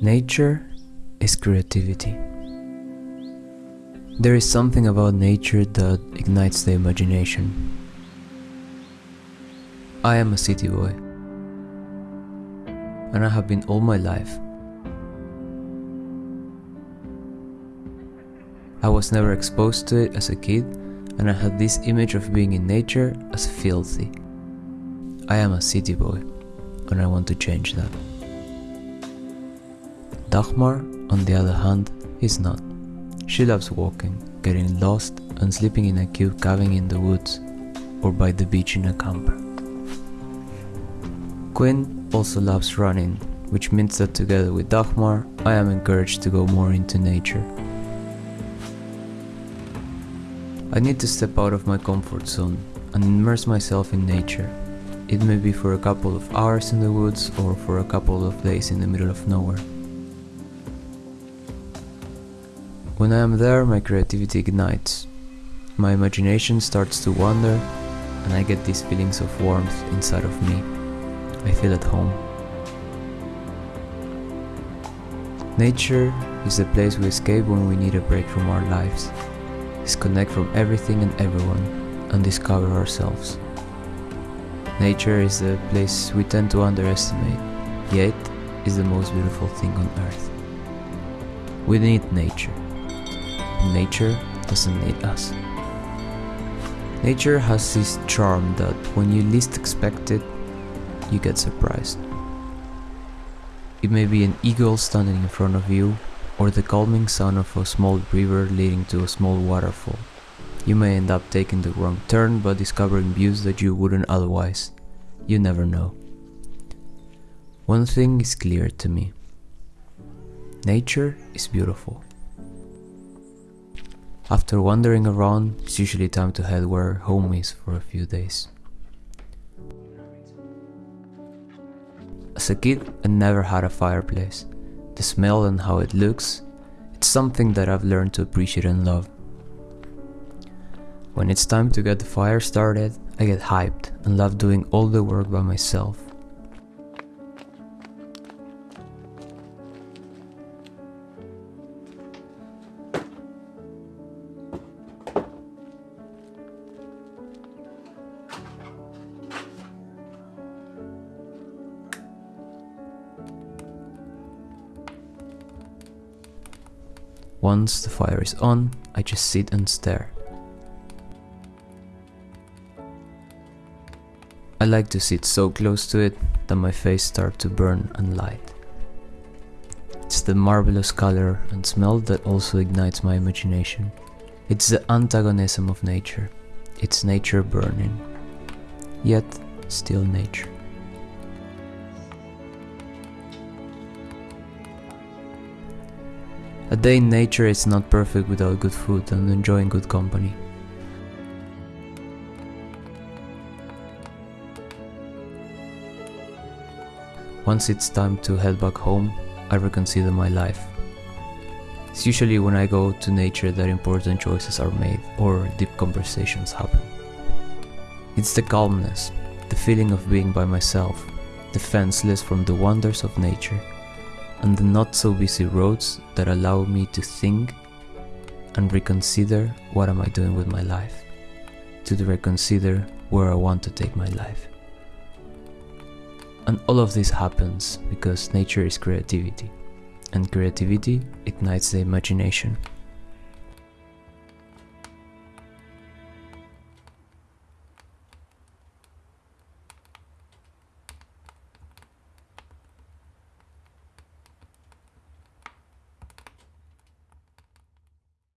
Nature is creativity. There is something about nature that ignites the imagination. I am a city boy, and I have been all my life. I was never exposed to it as a kid, and I had this image of being in nature as filthy. I am a city boy, and I want to change that. Dagmar, on the other hand, is not. She loves walking, getting lost, and sleeping in a cute cabin in the woods or by the beach in a camper. Quinn also loves running, which means that together with Dagmar, I am encouraged to go more into nature. I need to step out of my comfort zone and immerse myself in nature. It may be for a couple of hours in the woods or for a couple of days in the middle of nowhere. When I am there, my creativity ignites. My imagination starts to wander, and I get these feelings of warmth inside of me. I feel at home. Nature is the place we escape when we need a break from our lives, disconnect from everything and everyone, and discover ourselves. Nature is a place we tend to underestimate, yet is the most beautiful thing on earth. We need nature. Nature doesn't need us. Nature has this charm that when you least expect it, you get surprised. It may be an eagle standing in front of you, or the calming sound of a small river leading to a small waterfall. You may end up taking the wrong turn but discovering views that you wouldn't otherwise. You never know. One thing is clear to me. Nature is beautiful. After wandering around, it's usually time to head where home is for a few days. As a kid, I never had a fireplace. The smell and how it looks, it's something that I've learned to appreciate and love. When it's time to get the fire started, I get hyped and love doing all the work by myself. Once the fire is on, I just sit and stare. I like to sit so close to it that my face starts to burn and light. It's the marvelous color and smell that also ignites my imagination. It's the antagonism of nature. It's nature burning, yet still nature. A day in nature is not perfect without good food and enjoying good company. Once it's time to head back home, I reconsider my life. It's usually when I go to nature that important choices are made or deep conversations happen. It's the calmness, the feeling of being by myself, defenseless from the wonders of nature, and the not so busy roads that allow me to think and reconsider what am I doing with my life, to reconsider where I want to take my life. And all of this happens because nature is creativity, and creativity ignites the imagination.